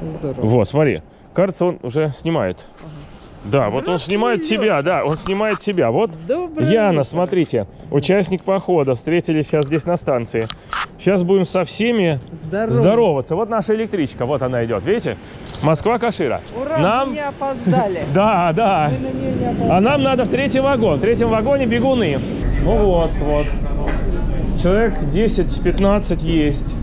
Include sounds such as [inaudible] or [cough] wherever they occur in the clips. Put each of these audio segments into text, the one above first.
Здорово. Вот, смотри. Кажется, он уже снимает. Да, вот он снимает тебя, да, он снимает тебя. Вот Доброе Яна, утро. смотрите, участник похода. Встретились сейчас здесь на станции. Сейчас будем со всеми Здорово. здороваться. Вот наша электричка, вот она идет, видите? Москва-Кашира. Ура, Нам... мы не опоздали. [laughs] Да, да. А нам надо в третий вагон. В третьем вагоне бегуны. Ну вот, вот. Человек 10-15 есть.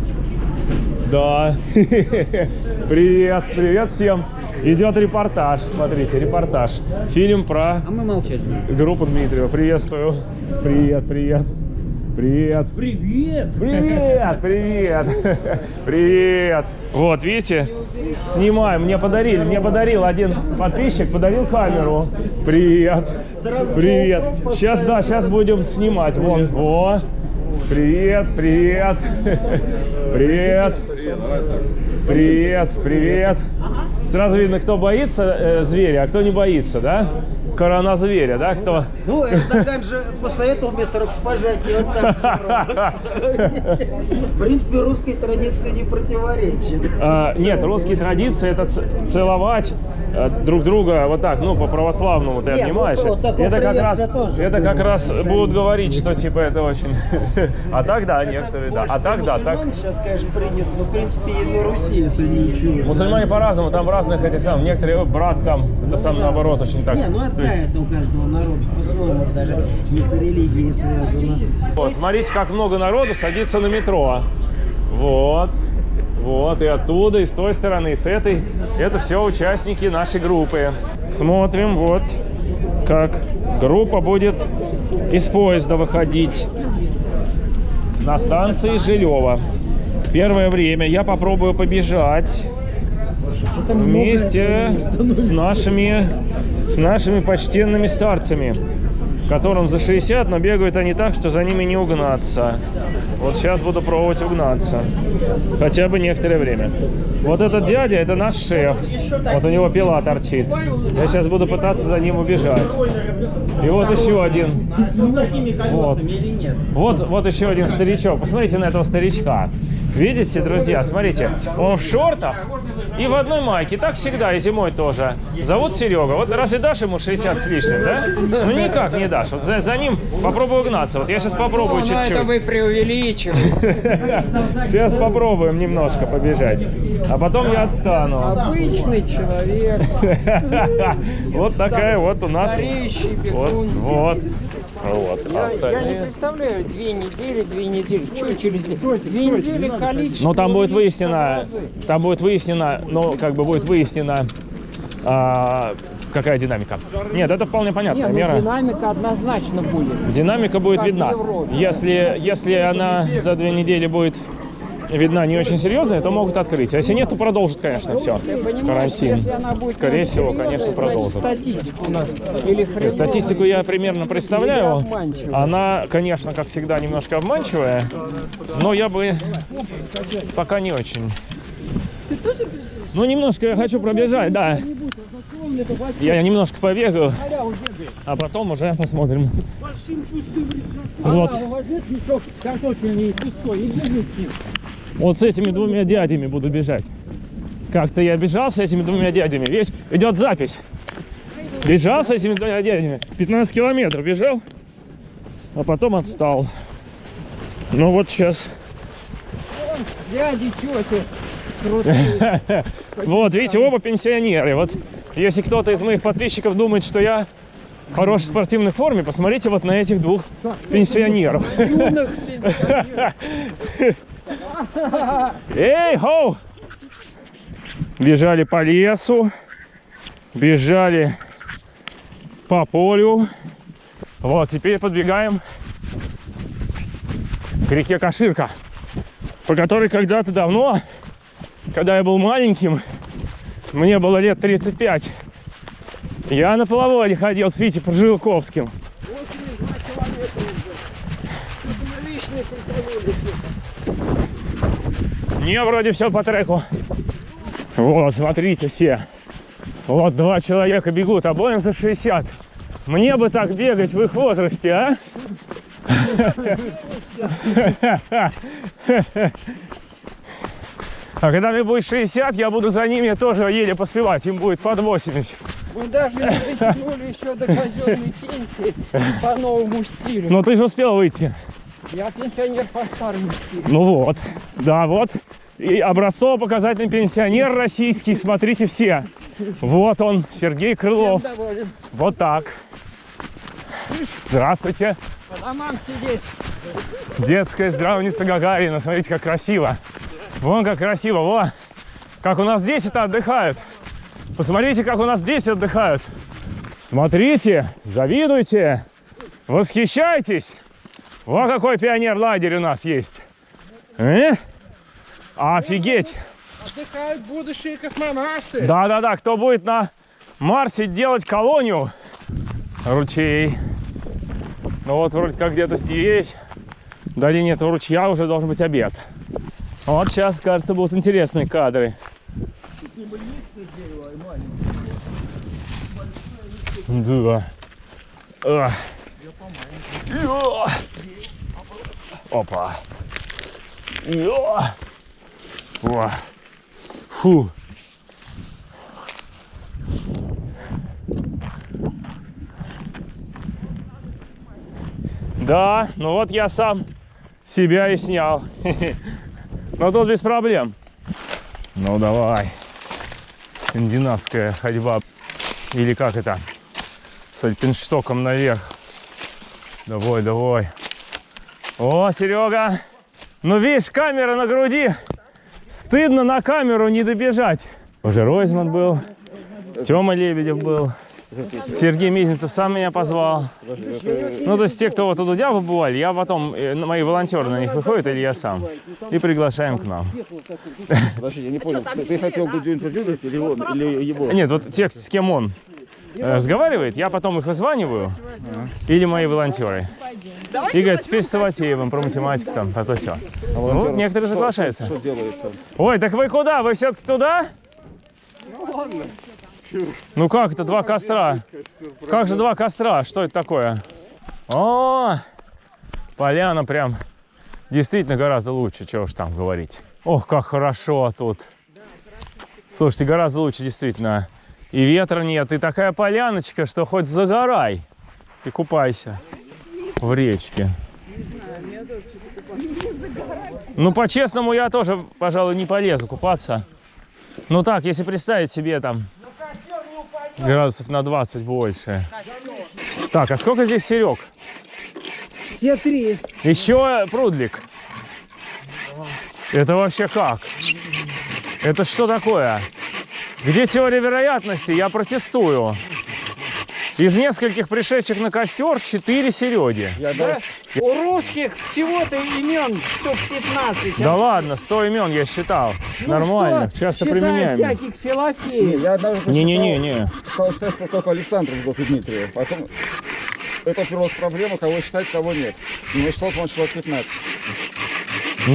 Да. [laughs] Привет, привет всем. Идет репортаж, смотрите, репортаж. Фильм про А мы будем. группу Дмитриева. Приветствую. Привет, привет. Привет. Привет! Привет, привет, [laughs] привет. Вот, видите, снимаем. Мне подарили, мне подарил один подписчик, подарил камеру. Привет, привет. Сейчас, да, сейчас будем снимать. Вон, о, привет, привет, [laughs] привет, привет, привет. Сразу видно, кто боится э, зверя, а кто не боится, да? Корона зверя, да? Кто? Ну, Эрдоган же посоветовал вместо рукопожатия вот так. В принципе, русской традиции не противоречит. А, нет, русские традиции это целовать друг друга вот так, ну по православному ты Не, ну, обнимаешь. вот это как раз, тоже это как раз будут говорить, что типа это очень. [laughs] А так да, некоторые да. А так да, так. сейчас, конечно, принято, но, в принципе, и на Руси это ничего. Мусульмане по-разному, там в разных этих самых, некоторые «Ой, брат там, это сам наоборот очень так. Не, ну это у каждого народа по-своему, даже не с религией связано. Вот, смотрите, как много народу садится на метро. Вот. Вот, и оттуда, и с той стороны, и с этой. Это все участники нашей группы. Смотрим, вот, как группа будет из поезда выходить на станции Жилева. Первое время я попробую побежать вместе с нашими, с нашими почтенными старцами, которым за 60, но бегают они так, что за ними не угнаться. Вот сейчас буду пробовать угнаться. Хотя бы некоторое время. Вот этот дядя, это наш шеф. Вот у него пила торчит. Я сейчас буду пытаться за ним убежать. И вот еще один. Вот. Вот, вот еще один старичок. Посмотрите на этого старичка. Видите, друзья, смотрите, он в шортах и в одной майке. Так всегда, и зимой тоже. Зовут Серега. Вот разве дашь ему 60 с лишним, да? Ну никак не дашь. Вот за, за ним попробую угнаться. Вот я сейчас попробую Ну, это вы чуть-чуть. преувеличиваете. Сейчас [laughs] попробуем немножко побежать. А потом я отстану. Обычный человек, [laughs] Вот такая вот у нас. Вот, бегун. Вот. Вот. А Я, я не представляю, две недели, две недели. Что через две? Две недели количество. Ну, там будет выяснено, там будет выяснено, ну, как бы будет выяснено, а, какая динамика. Нет, это вполне понятная Не, ну, мера. динамика однозначно будет. Динамика будет Как видна. Европе. Если, если она за две недели будет видна не очень серьезная, то могут открыть. А если нет, то продолжит, конечно, все. Ты Карантин. Скорее всего, конечно, продолжит. статистику хреновая, Статистику я примерно представляю. Она, конечно, как всегда, немножко обманчивая, но я бы пока не очень. Ну, немножко я хочу пробежать, да. Я немножко побегаю, а потом уже посмотрим. Вот. Вот с этими двумя дядями буду бежать. Как-то я бежал с этими двумя дядями. Видишь, идет запись. Бежал с этими двумя дядями. 15 километров бежал, а потом отстал. Ну вот сейчас. Дяди, тети. [laughs] Вот, видите, оба пенсионеры. Вот если кто-то из моих подписчиков думает, что я в хорошей спортивной форме, посмотрите вот на этих двух пенсионеров. Юных [laughs] пенсионеров. Эй, хоу! Бежали по лесу, бежали по полю. Вот, теперь подбегаем к реке Каширка, по которой когда-то давно, когда я был маленьким, мне было лет 35, я на половоде ходил с Витей Прожилковским. Не, вроде все по треку. Вот, смотрите все. Вот два человека бегут, обоим за 60. Мне бы так бегать в их возрасте, а? А когда мне будет 60, я буду за ними тоже еле поспевать. Им будет под 80. Мы даже не дотянули еще до казенной пенсии по новому стилю. Но ты же успел выйти. Я пенсионер по старому стилю. Ну вот, да, вот. И образцово-показательный пенсионер российский, смотрите все. Вот он, Сергей Крылов. Вот так. Здравствуйте. По домам сидеть. Детская здравница Гагарина. Смотрите, как красиво. Вон как красиво. Во. Как у нас здесь это отдыхают. Посмотрите, как у нас здесь отдыхают. Смотрите, завидуйте, восхищайтесь. Вот какой пионер-лагерь у нас есть. Э? Офигеть. Отдыхают будущие космонавты. Да-да-да, кто будет на Марсе делать колонию? Ручей. Ну вот вроде как где-то здесь, в долине этого ручья уже должен быть обед. Вот сейчас, кажется, будут интересные кадры. Да. А. Опа. Йо. О. Фу. Да, ну вот я сам себя и снял. [laughs] Но тут без проблем. Ну давай. Скандинавская ходьба. Или как это? С альпинштоком наверх. Давай, давай. О, Серега. Ну видишь, камера на груди. Стыдно на камеру не добежать. Уже Ройзман был. Тёма Лебедев был. Сергей Мизинцев сам меня позвал. Ну, то есть те, кто вот у Дудя побывали, я потом, э, мои волонтеры на них выходят, или я сам, и приглашаем к нам. Подожди, я не понял, ты, хотел Дудю интервьюировать или, он, или его? Нет, вот те, с кем он разговаривает, я потом их вызваниваю, или мои волонтеры. И говорят, теперь с Саватеевым про математику там, про то все. Ну, некоторые соглашаются. Ой, так вы куда? Вы все-таки туда? Ну как это два костра? Как же два костра? Что это такое? О, поляна прям действительно гораздо лучше, чего уж там говорить. Ох, как хорошо тут. Слушайте, гораздо лучше действительно. И ветра нет, и такая поляночка, что хоть загорай и купайся в речке. Ну, по-честному, я тоже, пожалуй, не полезу купаться. Ну так, если представить себе там градусов на 20 больше. Так, а сколько здесь серег? Все три. Еще прудлик. Это вообще как? Это что такое? Где теория вероятности? Я протестую. Из нескольких пришедших на костер 4 Сереги. Да? У русских всего-то имен штук 15. Да ладно, 100 имен я считал. Ну Нормально, что, часто считая применяем. всяких филофеев. Я. Сказал, что это только Александров был и Дмитриев. Потом это уперлось в проблему, кого считать, кого нет. Не считал, по-моему, человек 15.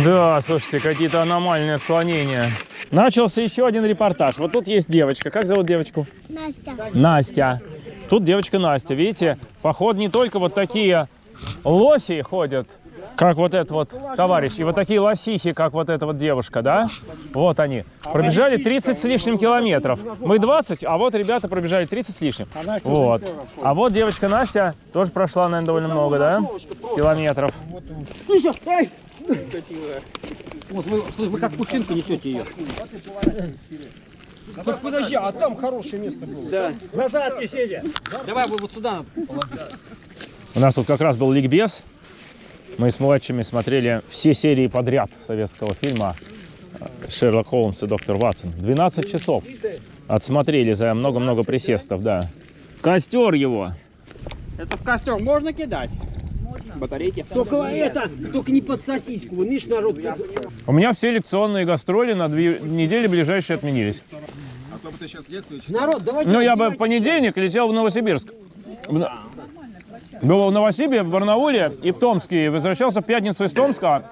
Да, слушайте, какие-то аномальные отклонения. Начался еще один репортаж. Вот тут есть девочка. Как зовут девочку? Настя. Настя. Тут девочка Настя. Видите, поход не только вот такие лоси ходят, как вот этот вот товарищ, и вот такие лосихи, как вот эта вот девушка, да? Вот они. Пробежали 30 с лишним километров. Мы 20, а вот ребята пробежали 30 с лишним. Вот. А вот девочка Настя тоже прошла, наверное, довольно много, да? Километров. Вот вы, вы как пушинку несете ее. Так подожди, а там хорошее место было. Да. Назад сидя. Давай вы вот сюда. У нас тут как раз был ликбез. Мы с младшими смотрели все серии подряд советского фильма э, «Шерлок Холмс и доктор Ватсон». 12 часов отсмотрели за много-много присестов, да. Костер его. Это в костер можно кидать? Батарейки. Только это, только не под сосиску. Вы видишь, народ. У меня все лекционные гастроли на две недели ближайшие отменились. Народ, давайте. Ну, я бы в понедельник летел в Новосибирск. Был в Новосибе, в Барнауле и в Томске. И возвращался в пятницу из Томска.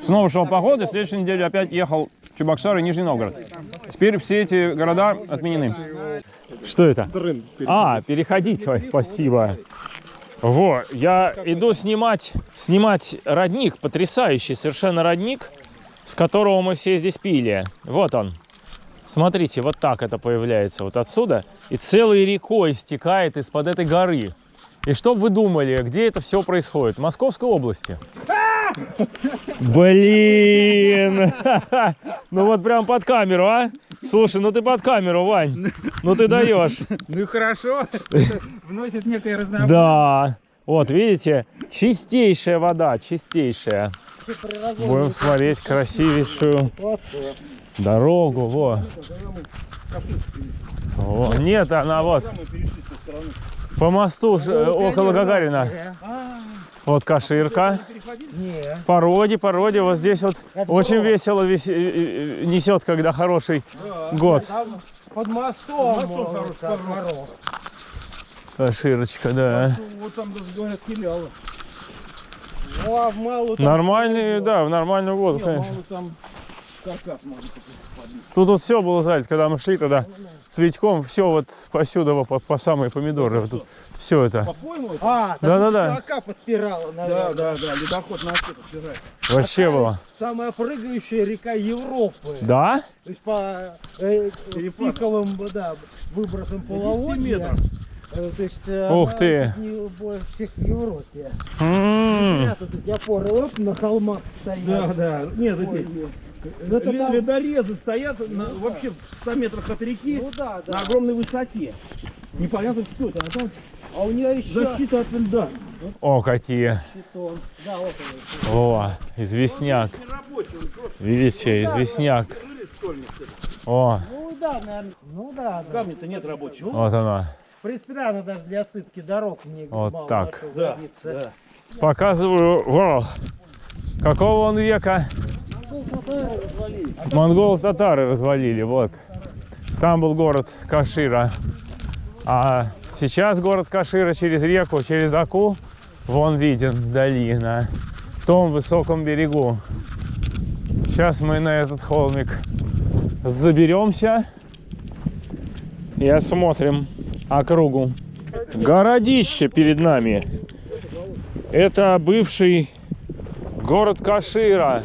Снова шел походы. В следующей неделе опять ехал в Чебоксары и Нижний Новгород. Теперь все эти города отменены. Что это? А, переходить. Ой, спасибо. Во, я иду снимать, снимать родник, потрясающий совершенно родник. с которого мы все здесь пили. Вот он. Смотрите, вот так это появляется вот отсюда. И целой рекой стекает из-под этой горы. И что бы вы думали, где это все происходит? В Московской области. Блин! [laughs] Ну вот прям под камеру, а? Слушай, ну ты под камеру, Вань. Ну ты даешь. Ну хорошо. Вносит некое разнообразие. Да. Вот, видите, чистейшая вода, чистейшая. Будем смотреть красивейшую дорогу. Во. Во. Нет, она вот по мосту э, около Гагарина. Вот Каширка. Породе, породе. Вот здесь вот очень весело вис- э, э, несет, когда хороший год. Под мостом. хороший. Каширочка, да. Вот там даже говорят филиалы. Ну а в малую там, Нормальный, да, в нормальную воду, конечно. малую там каркас можно Тут вот все было залито, когда мы шли тогда Витьком, все вот посюда по, по самые помидоры, вот тут все это. По-моему, это? А, Да-да-да. Шака подпирала, Да, наверное. да, да, ледоход на вчера. Вообще было. Самая прыгающая река Европы. Да? То есть по э, пиковым да, выбросам половодья. э, То есть э, Ух она ты. не больше всех в Европе. М. Я тут эти опоры оп, на холмах стоят. Да, да. Нет, эти Ну, это там- ледорезы стоят на- вообще в 100 метрах от реки Ну да, да. на огромной высоте. Непонятно что это, а там А у нее еще защита от льда. О, какие. щитон. Да, вот он. О, известняк. Видите, известняк. О, Ну да, наверное. Ну да, да. Камня-то нет рабочего. вот она. В принципе, да, она даже для отсыпки дорог мне Вот мало так. Да, годится. да. Показываю. Во. Какого он века? Монгол-татары развалили, вот. Там был город Кашира. А сейчас город Кашира через реку, через Аку, вон виден вдали, на том высоком берегу. Сейчас мы на этот холмик заберемся и осмотрим округу. Городище перед нами. Это бывший город Кашира.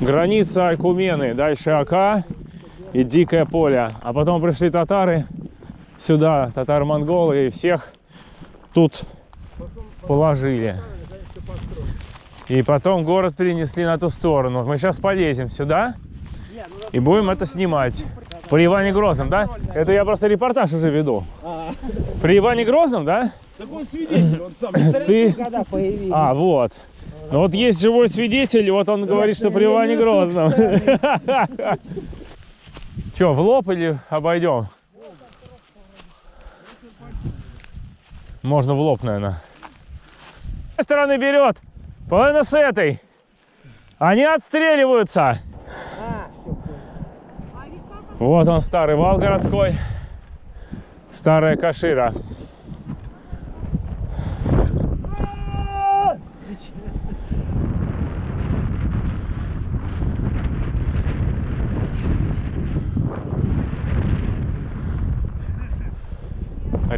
Граница Айкумены. Дальше Ака и Дикое поле. А потом пришли татары сюда, татаро-монголы, и всех тут положили. И потом город перенесли на ту сторону. Мы сейчас полезем сюда и будем это снимать. При Иване Грозном, да? Это я просто репортаж уже веду. При Иване Грозном, да? Так он свидетель, он сам. Ты... А, вот. Ну вот есть живой свидетель, вот он говорит, что при Иване Грозном. Че, [laughs] в лоб или обойдем? Можно в лоб, наверное. С этой стороны берет, половина с этой. Они отстреливаются. Вот он, старый вал городской. Старая Кашира.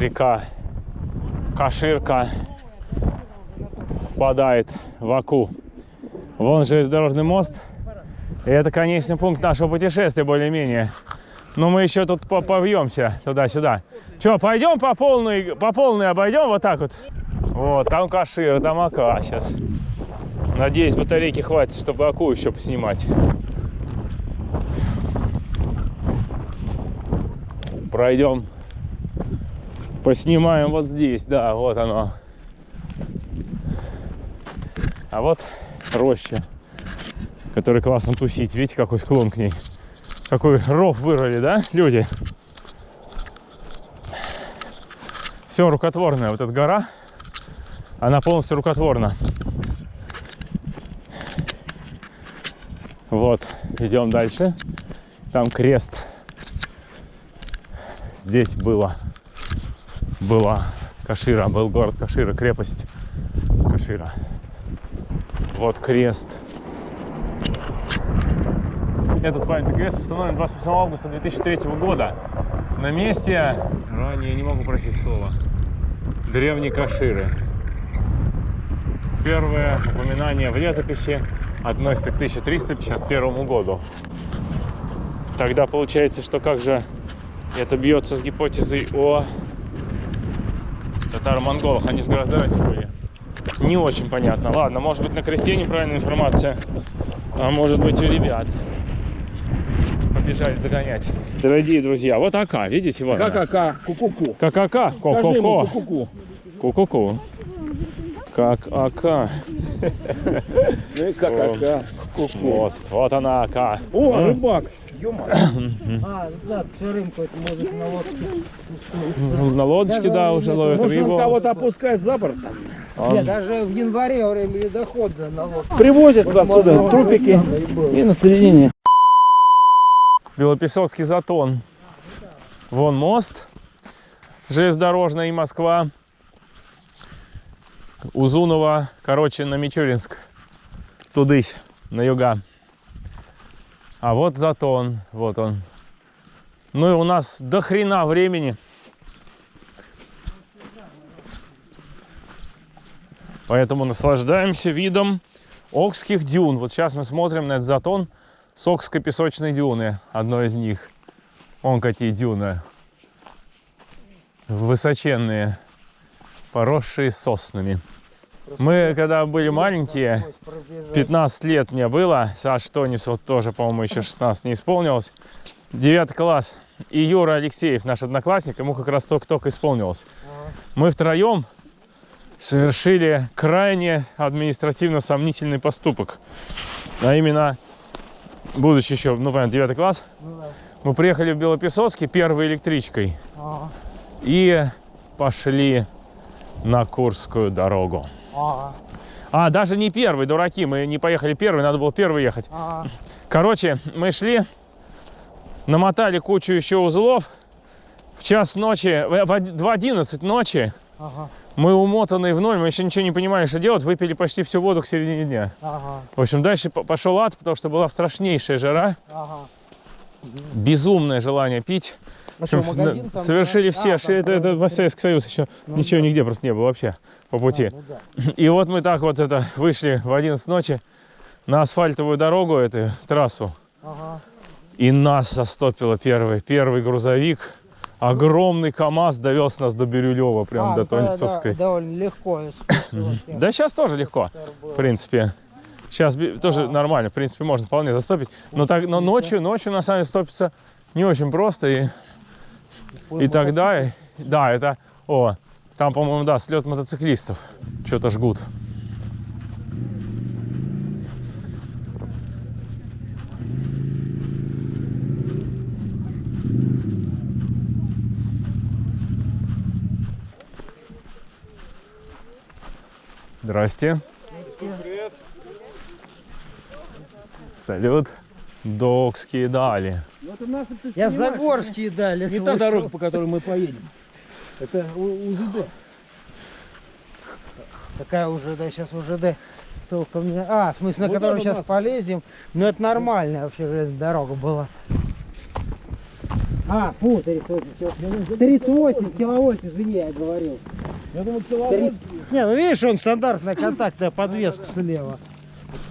Река Каширка впадает в Аку. Вон железнодорожный мост. И это конечный пункт нашего путешествия более-менее. Но мы еще тут по- повьемся туда-сюда. Че, пойдем по полной, по полной обойдем вот так вот? Вот, там Кашира, там Ака сейчас. Надеюсь, батарейки хватит, чтобы Аку еще поснимать. Пройдем Поснимаем вот здесь, да, вот оно. А вот роща, которой классно тусить. Видите, какой склон к ней. Какой ров вырвали, да, люди? Все рукотворное. Вот эта гора, она полностью рукотворна. Вот, идем дальше. Там крест. Здесь было была Кашира, был город Кашира, крепость Кашира. Вот крест. Этот памятный крест установлен 28 августа 2003 года на месте, ранее не могу прочесть слово, древней Каширы. Первое упоминание в летописи относится к 1351 году. Тогда получается, что как же это бьется с гипотезой о татаро-монголах? Они же гораздо раньше были. Не очень понятно. Ладно, может быть на кресте неправильная информация, а может быть у ребят. Побежали догонять. Дорогие друзья, вот АК, видите, вот. Ка-ка-ка, ку-ку-ку. Как АК, ко-ко-ко. ку-ку-ку. Как АК. Ну и ка-ка-ка, ку-ку. Мост. Вот она АК. О, рыбак. [coughs] А, да, все рынку это может на лодке Ну, На лодочке, да, уже ловят Может, рыбу. кого-то опускает за борт? Он- Нет, даже в январе во время ледохода на лодке. Привозят отсюда трупики и на соединение. Белопесоцкий затон. Вон мост. Железнодорожный и Москва. Узунова, короче, на Мичуринск. Тудысь, на юга. А вот затон, вот он. Ну и у нас до хрена времени. Поэтому наслаждаемся видом Окских дюн. Вот сейчас мы смотрим на этот затон с Окской песочной дюны, одной из них. Вон какие дюны. Высоченные, поросшие соснами. Мы, когда были маленькие, 15 лет мне было, Саш Тонис вот тоже, по-моему, еще 16 не исполнилось. 9 класс. И Юра Алексеев, наш одноклассник, ему как раз только-только исполнилось. Мы втроем совершили крайне административно сомнительный поступок. А именно, будучи еще, ну, понятно, 9 класс, мы приехали в Белопесоцкий первой электричкой и пошли на Курскую дорогу. А, даже не первый, дураки, мы не поехали первый, надо было первый ехать. Короче, мы шли, намотали кучу еще узлов. В час ночи, в в од- в 11 ночи мы умотанные в ноль, мы еще ничего не понимали, что делать, выпили почти всю воду к середине дня. В общем, дальше по- пошел ад, потому что была страшнейшая жара, безумное желание пить. Ну что, магазин там, Совершили да? все, А, что там это, это во Советский Союз еще ничего нигде просто не было вообще по пути. Ну да. И вот мы так вот это вышли в 11 ночи на асфальтовую дорогу, эту трассу. Ага. И нас застопило первый, первый грузовик. Огромный КАМАЗ довез нас до Бирюлева, прям А, до ну тогда, Тонисовской. да, довольно легко. Да сейчас тоже легко, в принципе. Сейчас тоже нормально, в принципе, можно вполне застопить. Но, так, но ночью, ночью на самом деле стопиться не очень просто. И, и тогда, да, это, о, там, по-моему, да, слет мотоциклистов. Что-то жгут. Здрасте. Салют. Докские дали. Я Загорские дали. Не та слышал. дорога, по которой мы поедем. Это У- УЗД. Такая уже, да, сейчас УЖД. Толком не... А, в смысле, на Вот которую у сейчас нас. полезем. Ну, это нормальная вообще железная дорога была. А, фу, 38, кил- 38 киловольт, извини, я оговорился. Я думаю, киловольт. Не, ну видишь, он стандартная контактная подвеска слева.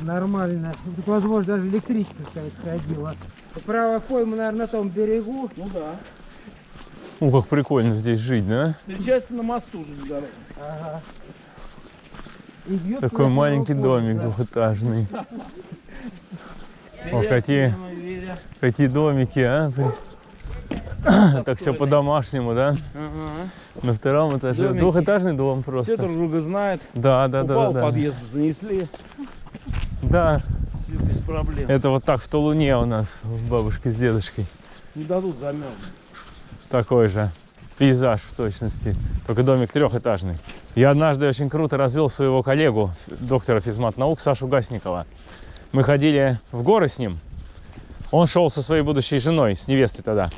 Нормально. Возможно, даже электричка какая-то ходила. Правая пойма, наверное, на том берегу. Ну да. Ну, как прикольно здесь жить, да? Встречается на мосту же дорога. Ага. Такой маленький домик да. двухэтажный. О, какие, какие домики, а? Так все по-домашнему, да? На втором этаже. Двухэтажный дом Все просто. друг друга знают. Да, да, да, Упал да. подъезд, занесли. Да, Все без проблем. это вот так в Тулуне у нас, у бабушки с дедушкой. Не дадут замерзнуть. Такой же пейзаж в точности, только домик трехэтажный. Я однажды очень круто развел своего коллегу, доктора физмат наук Сашу Гасникова. Мы ходили в горы с ним. Он шел со своей будущей женой, с невестой тогда.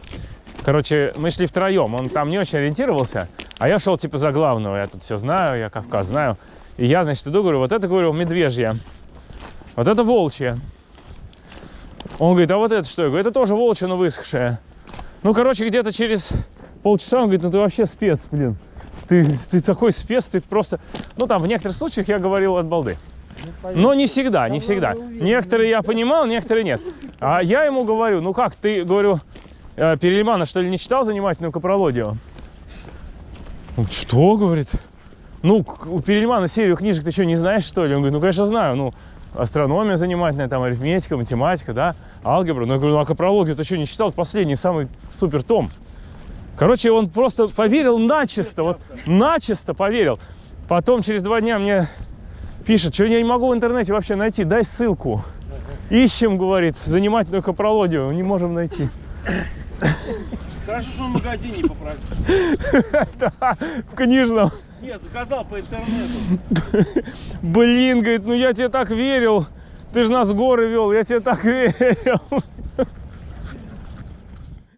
Короче, мы шли втроем. Он там не очень ориентировался, а я шел типа за главного. Я тут все знаю, я Кавказ знаю. И я, значит, иду, говорю, вот это, говорю, медвежья. Вот это волчья. Он говорит, а вот это что? Я говорю, это тоже волчья, но высохшая. Ну, короче, где-то через полчаса он говорит, ну ты вообще спец, блин. Ты, ты такой спец, ты просто... Ну, там в некоторых случаях я говорил от балды. Но не всегда, не всегда. Некоторые я понимал, некоторые нет. А я ему говорю, ну как, ты, говорю, э, Перельмана, что ли, не читал занимательную капрологию? Что, говорит? Ну, у Перельмана серию книжек ты что, не знаешь, что ли? Он говорит, ну, конечно, знаю. Ну, астрономия занимательная, там, арифметика, математика, да, алгебра. Ну, я говорю, ну, а капрологию ты что, не читал? Последний, самый супер том. Короче, он просто поверил начисто, вот начисто поверил. Потом через два дня мне пишет, что я не могу в интернете вообще найти, дай ссылку. Ищем, говорит, занимательную капрологию, не можем найти. Хорошо, что он в магазине попросил. [laughs] В книжном. Нет, заказал по интернету. [laughs] Блин, говорит, ну я тебе так верил. Ты же нас в горы вел, я тебе так [laughs] верил.